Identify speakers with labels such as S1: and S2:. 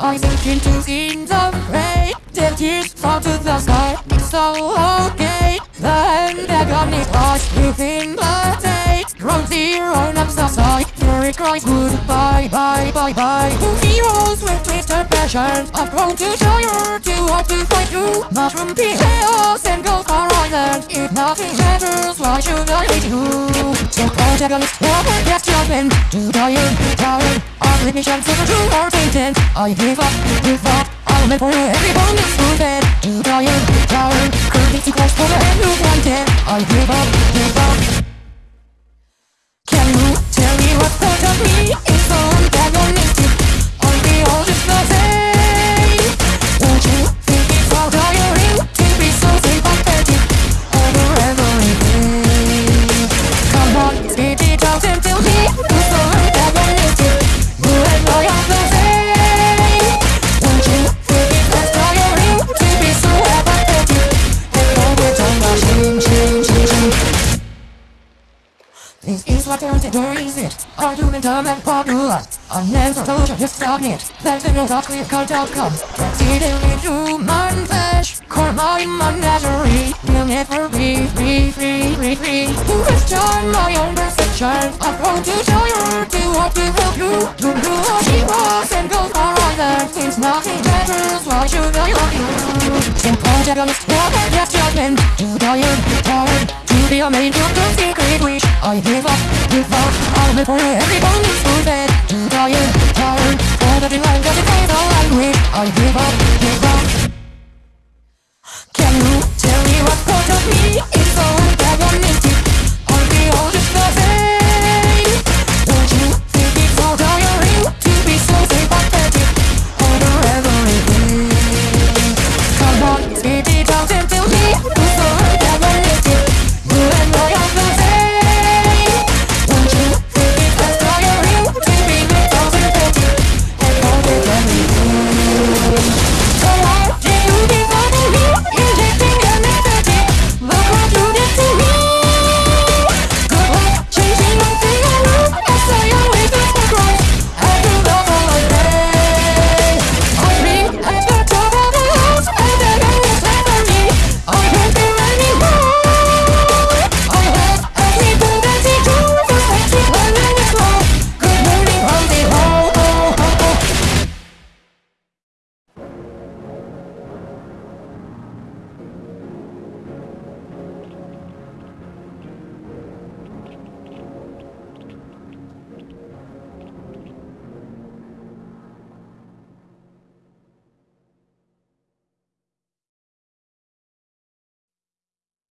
S1: rising into scenes of gray Till tears fall to the sky. So okay. The antagonist lost within the day Grown zero up the side Fury cries goodbye, bye, bye, bye. To heroes with twisted passion I've grown to you to hope to fight you. Mushroom chaos and ghost horizon If nothing matters, why should I hate you? So protagonist, never get judgment Too tired, tired I give up, give up I'll make for you every is rooted Too tired, tired Could too close for the end you wanted I give up This is what counter is it? Argumentum ad populum. I never told you just stop it. There's no thought clear cut outcomes. Exceedingly human flesh. Core my menagerie. Will never be free, free, free, free. To question my own perception. I've grown to show you to what to help you. To do what she was and go far either. Since nothing matters, why should I love you? Simple antagonist, never get judgment. Too tired, tired. To be a main character, secret wish. I give up, give up. I'll live for every